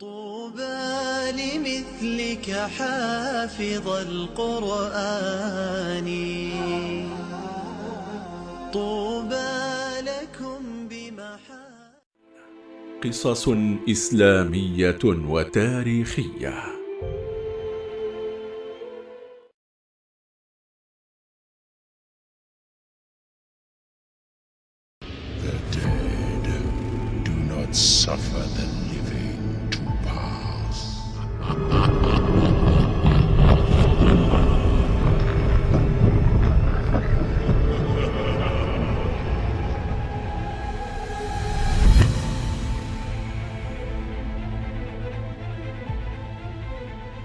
طوبى لمثلك حافظ القرآن. طوبى لكم بمحا قصص إسلامية وتاريخية. The dead do not suffer the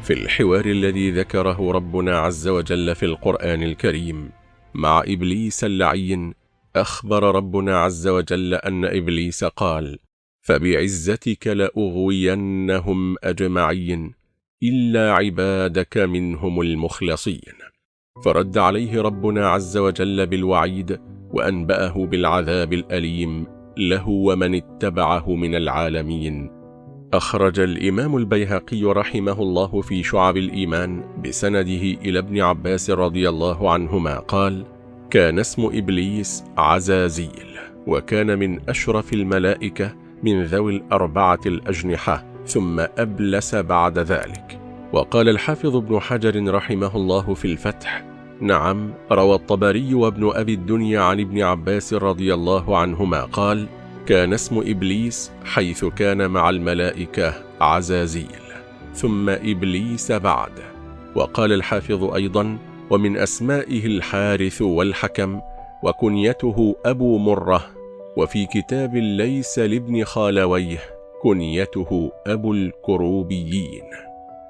في الحوار الذي ذكره ربنا عز وجل في القرآن الكريم. مع إبليس اللعين أخبر ربنا عز وجل أن إبليس قال فبعزتك لأغوينهم أجمعين إلا عبادك منهم المخلصين فرد عليه ربنا عز وجل بالوعيد وأنبأه بالعذاب الأليم له ومن اتبعه من العالمين. أخرج الإمام البيهقي رحمه الله في شعب الإيمان بسنده إلى ابن عباس رضي الله عنهما قال كان اسم إبليس عزازيل وكان من أشرف الملائكة من ذوي الأربعة الأجنحة ثم أبلس بعد ذلك. وقال الحافظ ابن حجر رحمه الله في الفتح نعم روى الطبري وابن أبي الدنيا عن ابن عباس رضي الله عنهما قال كان اسم إبليس حيث كان مع الملائكة عزازيل ثم إبليس بعد. وقال الحافظ أيضا ومن أسمائه الحارث والحكم وكنيته أبو مرة وفي كتاب ليس لابن خالويه كنيته أبو الكروبيين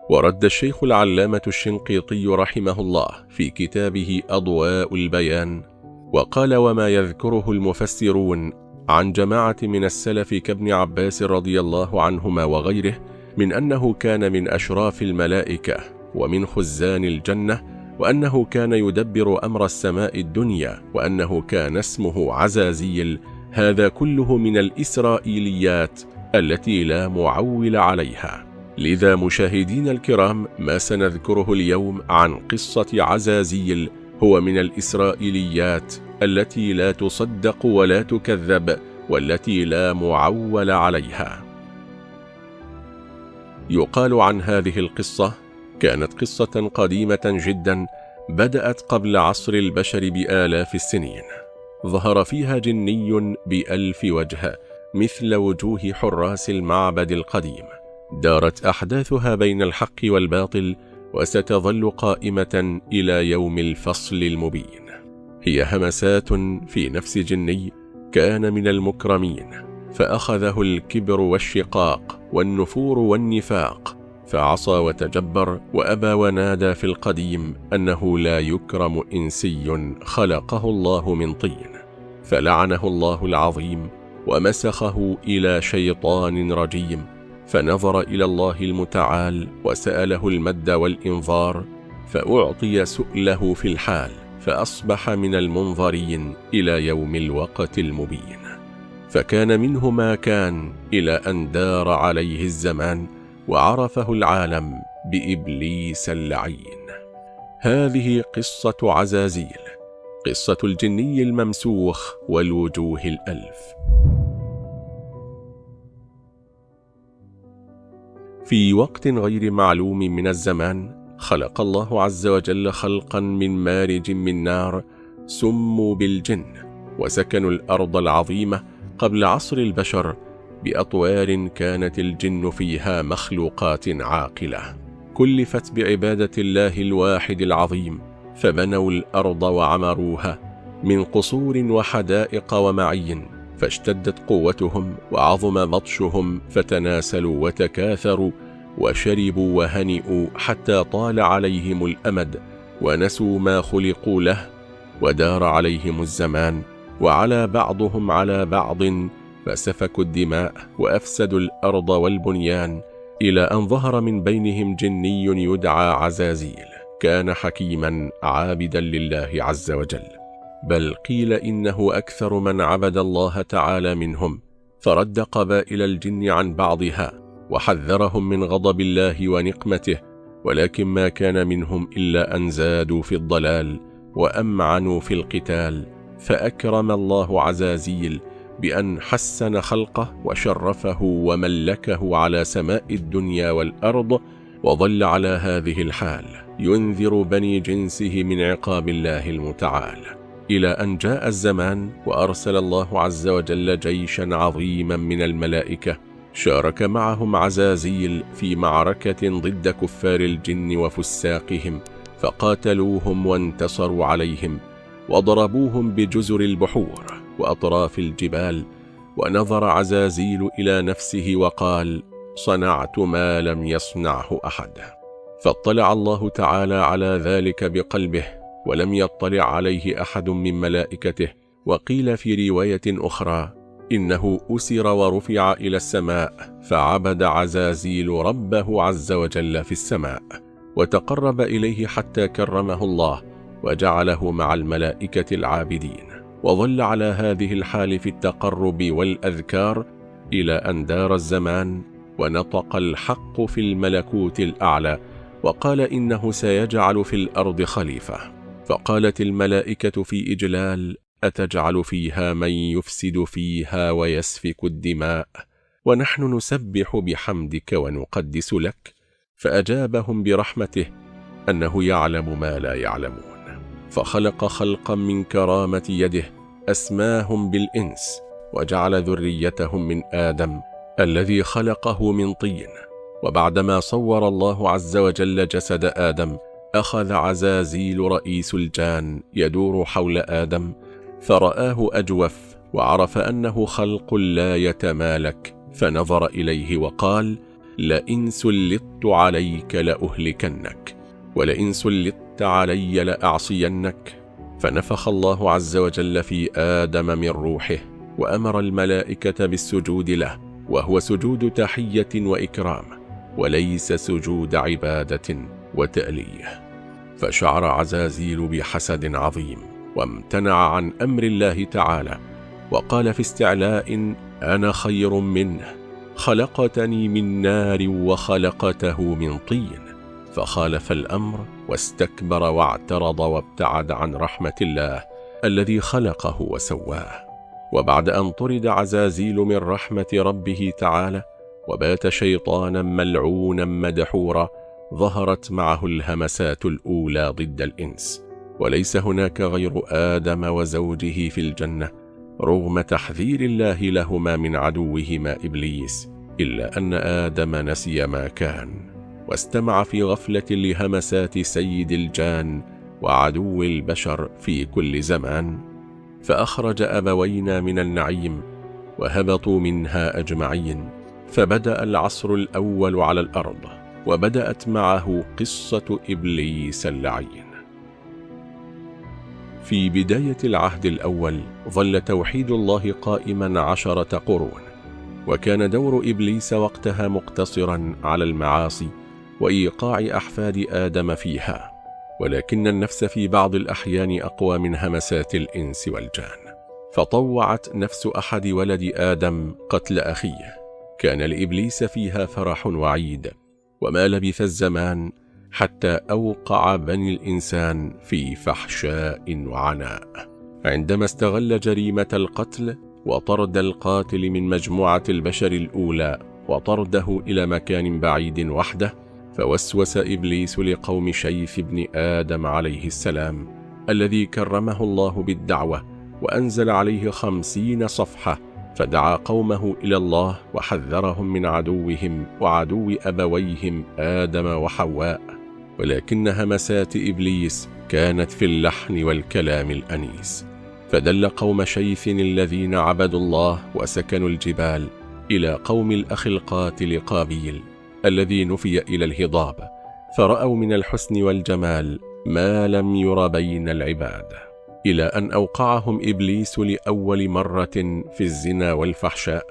ورد الشيخ العلامة الشنقيطي رحمه الله في كتابه أضواء البيان وقال وما يذكره المفسرون عن جماعة من السلف كابن عباس رضي الله عنهما وغيره من أنه كان من أشراف الملائكة ومن خزان الجنة وأنه كان يدبر أمر السماء الدنيا وأنه كان اسمه عزازيل هذا كله من الإسرائيليات التي لا معول عليها. لذا مشاهدين الكرام ما سنذكره اليوم عن قصة عزازيل هو من الإسرائيليات التي لا تصدق ولا تكذب والتي لا معول عليها. يقال عن هذه القصة كانت قصة قديمة جدا بدأت قبل عصر البشر بآلاف السنين. ظهر فيها جني بألف وجه مثل وجوه حراس المعبد القديم. دارت أحداثها بين الحق والباطل وستظل قائمة إلى يوم الفصل المبين. هي همسات في نفس جني كان من المكرمين فأخذه الكبر والشقاق والنفور والنفاق فعصى وتجبر وأبى ونادى في القديم أنه لا يكرم إنسي خلقه الله من طين فلعنه الله العظيم ومسخه إلى شيطان رجيم فنظر إلى الله المتعال وسأله المد والإنظار فأعطي سؤله في الحال. فأصبح من المنظرين إلى يوم الوقت المبين. فكان منه ما كان إلى أن دار عليه الزمان وعرفه العالم بإبليس اللعين. هذه قصة عزازيل قصة الجني الممسوخ والوجوه الألف. في وقت غير معلوم من الزمان خلق الله عز وجل خلقا من مارج من نار سموا بالجن وسكنوا الأرض العظيمة قبل عصر البشر بأطوار كانت الجن فيها مخلوقات عاقلة. كلفت بعبادة الله الواحد العظيم فبنوا الأرض وعمروها من قصور وحدائق ومعين فاشتدت قوتهم وعظم بطشهم فتناسلوا وتكاثروا وشربوا وهنئوا حتى طال عليهم الأمد ونسوا ما خلقوا له ودار عليهم الزمان وعلى بعضهم على بعض فسفكوا الدماء وأفسدوا الأرض والبنيان إلى أن ظهر من بينهم جني يدعى عزازيل كان حكيما عابدا لله عز وجل. بل قيل إنه أكثر من عبد الله تعالى منهم فرد قبائل الجن عن بعضها وحذرهم من غضب الله ونقمته ولكن ما كان منهم إلا أن زادوا في الضلال وأمعنوا في القتال. فأكرم الله عزازيل بأن حسن خلقه وشرفه وملكه على سماء الدنيا والأرض وظل على هذه الحال ينذر بني جنسه من عقاب الله المتعال. إلى أن جاء الزمان وأرسل الله عز وجل جيشا عظيما من الملائكة شارك معهم عزازيل في معركة ضد كفار الجن وفساقهم فقاتلوهم وانتصروا عليهم وضربوهم بجزر البحور وأطراف الجبال ونظر عزازيل إلى نفسه وقال صنعت ما لم يصنعه أحد فاطلع الله تعالى على ذلك بقلبه ولم يطلع عليه أحد من ملائكته وقيل في رواية أخرى إنه أسر ورفع إلى السماء فعبد عزازيل ربه عز وجل في السماء وتقرب إليه حتى كرمه الله وجعله مع الملائكة العابدين. وظل على هذه الحال في التقرب والأذكار إلى أن دار الزمان ونطق الحق في الملكوت الأعلى وقال إنه سيجعل في الأرض خليفة. فقالت الملائكة في إجلال أتجعل فيها من يفسد فيها ويسفك الدماء؟ ونحن نسبح بحمدك ونقدس لك. فأجابهم برحمته أنه يعلم ما لا يعلمون. فخلق خلقا من كرامة يده أسماهم بالإنس وجعل ذريتهم من آدم الذي خلقه من طين. وبعدما صور الله عز وجل جسد آدم أخذ عزازيل رئيس الجان يدور حول آدم. فرآه أجوف وعرف أنه خلق لا يتمالك فنظر إليه وقال لئن سلطت عليك لأهلكنك ولئن سلطت علي لأعصينك. فنفخ الله عز وجل في آدم من روحه وأمر الملائكة بالسجود له وهو سجود تحية وإكرام وليس سجود عبادة وتأليه. فشعر عزازيل بحسد عظيم. وامتنع عن أمر الله تعالى وقال في استعلاء أنا خير منه خلقتني من نار وخلقته من طين. فخالف الأمر واستكبر واعترض وابتعد عن رحمة الله الذي خلقه وسواه. وبعد أن طرد عزازيل من رحمة ربه تعالى وبات شيطانا ملعونا مدحورا ظهرت معه الهمسات الأولى ضد الإنس. وليس هناك غير آدم وزوجه في الجنة رغم تحذير الله لهما من عدوهما إبليس إلا أن آدم نسي ما كان واستمع في غفلة لهمسات سيد الجان وعدو البشر في كل زمان. فأخرج أبوينا من النعيم وهبطوا منها أجمعين فبدأ العصر الأول على الأرض وبدأت معه قصة إبليس اللعين. في بداية العهد الأول ظل توحيد الله قائما عشرة قرون وكان دور إبليس وقتها مقتصرا على المعاصي وإيقاع أحفاد آدم فيها ولكن النفس في بعض الأحيان أقوى من همسات الإنس والجان. فطوعت نفس أحد ولد آدم قتل أخيه. كان لإبليس فيها فرح وعيد وما لبث الزمان حتى أوقع بني الإنسان في فحشاء وعناء. عندما استغل جريمة القتل وطرد القاتل من مجموعة البشر الأولى وطرده إلى مكان بعيد وحده فوسوس إبليس لقوم شيث بن آدم عليه السلام الذي كرمه الله بالدعوة وأنزل عليه خمسين صفحة فدعا قومه إلى الله وحذرهم من عدوهم وعدو أبويهم آدم وحواء. ولكن همسات إبليس كانت في اللحن والكلام الأنيس. فدل قوم شيث الذين عبدوا الله وسكنوا الجبال إلى قوم الأخ القاتل قابيل الذي نفي إلى الهضاب فرأوا من الحسن والجمال ما لم ير بين العباد إلى أن أوقعهم إبليس لأول مرة في الزنا والفحشاء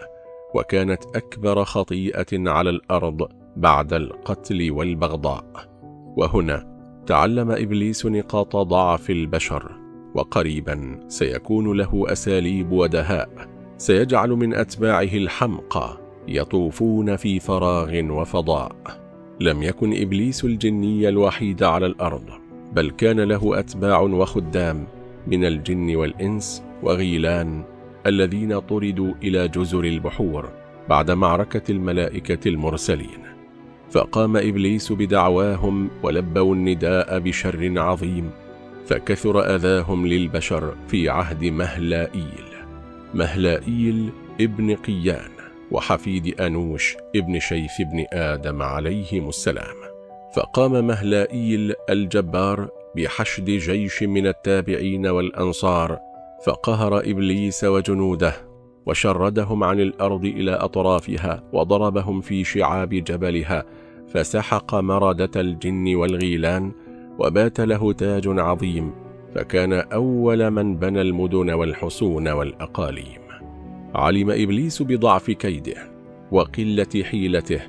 وكانت أكبر خطيئة على الأرض بعد القتل والبغضاء. وهنا تعلم إبليس نقاط ضعف البشر وقريبا سيكون له أساليب ودهاء سيجعل من أتباعه الحمقى يطوفون في فراغ وفضاء. لم يكن إبليس الجني الوحيد على الأرض بل كان له أتباع وخدام من الجن والإنس وغيلان الذين طردوا إلى جزر البحور بعد معركة الملائكة المرسلين. فقام إبليس بدعواهم ولبوا النداء بشر عظيم فكثر أذاهم للبشر في عهد مهلائيل. مهلائيل ابن قيان وحفيد أنوش ابن شيث بن آدم عليهم السلام. فقام مهلائيل الجبار بحشد جيش من التابعين والأنصار فقهر إبليس وجنوده وشردهم عن الأرض إلى أطرافها وضربهم في شعاب جبلها فسحق مردة الجن والغيلان وبات له تاج عظيم فكان أول من بنى المدن والحصون والأقاليم. علم إبليس بضعف كيده وقلة حيلته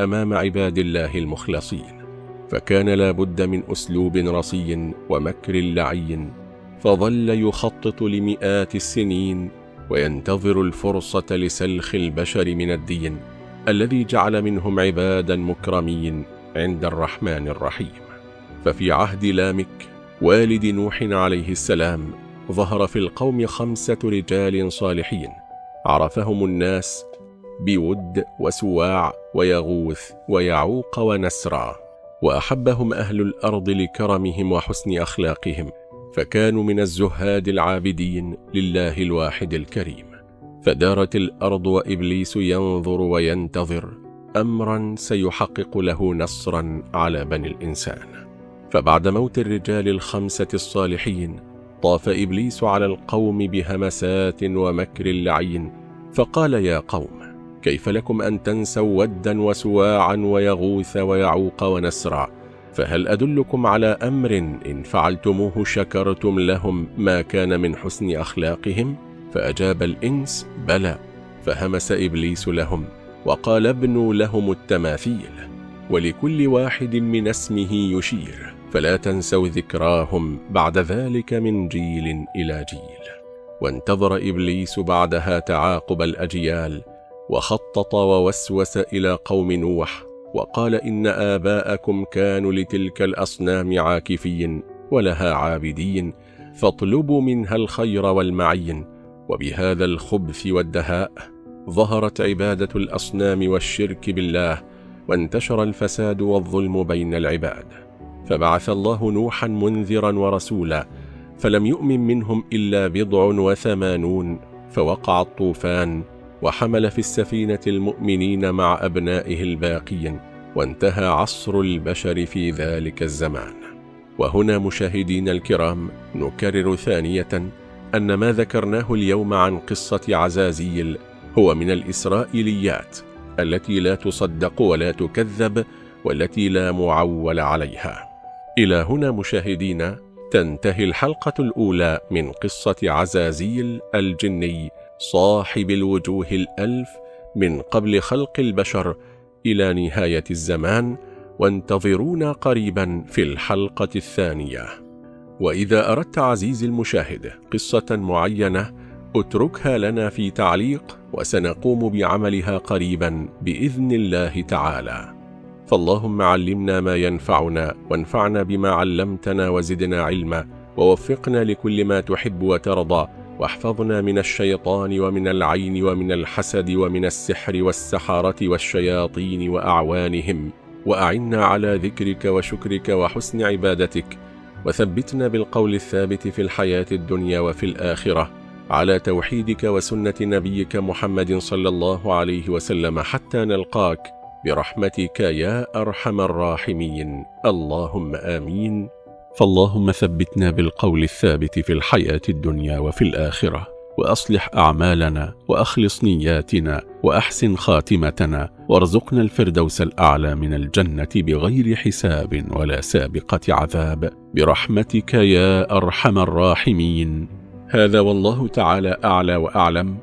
أمام عباد الله المخلصين فكان لا بد من أسلوب رصي ومكر لعي فظل يخطط لمئات السنين وينتظر الفرصة لسلخ البشر من الدين الذي جعل منهم عبادا مكرمين عند الرحمن الرحيم. ففي عهد لامك والد نوح عليه السلام ظهر في القوم خمسة رجال صالحين. عرفهم الناس بود وسواع ويغوث ويعوق ونسرا وأحبهم أهل الأرض لكرمهم وحسن أخلاقهم. فكانوا من الزهاد العابدين لله الواحد الكريم. فدارت الأرض وإبليس ينظر وينتظر أمرا سيحقق له نصرا على بني الإنسان. فبعد موت الرجال الخمسة الصالحين طاف إبليس على القوم بهمسات ومكر لعين. فقال يا قوم كيف لكم أن تنسوا ودا وسواعا ويغوث ويعوق ونسرا؟ فهل أدلكم على أمر إن فعلتموه شكرتم لهم ما كان من حسن أخلاقهم؟ فأجاب الإنس بلى. فهمس إبليس لهم وقال ابنوا لهم التماثيل ولكل واحد من اسمه يشير فلا تنسوا ذكراهم بعد ذلك من جيل إلى جيل. وانتظر إبليس بعدها تعاقب الأجيال وخطط ووسوس إلى قوم نوح وقال إن آباءكم كانوا لتلك الأصنام عاكفين ولها عابدين فاطلبوا منها الخير والمعين وبهذا الخبث والدهاء ظهرت عبادة الأصنام والشرك بالله وانتشر الفساد والظلم بين العباد. فبعث الله نوحا منذرا ورسولا فلم يؤمن منهم إلا بضع وثمانون فوقع الطوفان وحمل في السفينة المؤمنين مع أبنائه الباقين وانتهى عصر البشر في ذلك الزمان. وهنا مشاهدين الكرام نكرر ثانية أن ما ذكرناه اليوم عن قصة عزازيل هو من الإسرائيليات التي لا تصدق ولا تكذب والتي لا معول عليها. إلى هنا مشاهدين تنتهي الحلقة الأولى من قصة عزازيل الجني صاحب الوجوه الألف من قبل خلق البشر إلى نهاية الزمان وانتظرونا قريبا في الحلقة الثانية. وإذا أردت عزيزي المشاهد قصة معينة اتركها لنا في تعليق وسنقوم بعملها قريبا بإذن الله تعالى. فاللهم علمنا ما ينفعنا وانفعنا بما علمتنا وزدنا علما ووفقنا لكل ما تحب وترضى. واحفظنا من الشيطان ومن العين ومن الحسد ومن السحر والسحرة والشياطين وأعوانهم وأعنا على ذكرك وشكرك وحسن عبادتك وثبتنا بالقول الثابت في الحياة الدنيا وفي الآخرة على توحيدك وسنة نبيك محمد صلى الله عليه وسلم حتى نلقاك برحمتك يا أرحم الراحمين. اللهم آمين. فاللهم ثبتنا بالقول الثابت في الحياة الدنيا وفي الآخرة وأصلح أعمالنا وأخلص نياتنا وأحسن خاتمتنا وارزقنا الفردوس الأعلى من الجنة بغير حساب ولا سابقة عذاب. برحمتك يا أرحم الراحمين. هذا والله تعالى أعلى وأعلم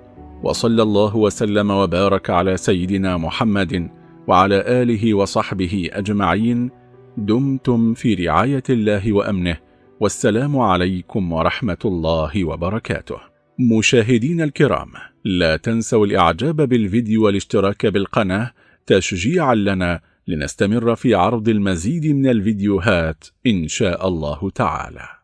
وصلى الله وسلم وبارك على سيدنا محمد وعلى آله وصحبه أجمعين. دمتم في رعاية الله وأمنه والسلام عليكم ورحمة الله وبركاته. مشاهدين الكرام لا تنسوا الإعجاب بالفيديو والاشتراك بالقناة تشجيعا لنا لنستمر في عرض المزيد من الفيديوهات إن شاء الله تعالى.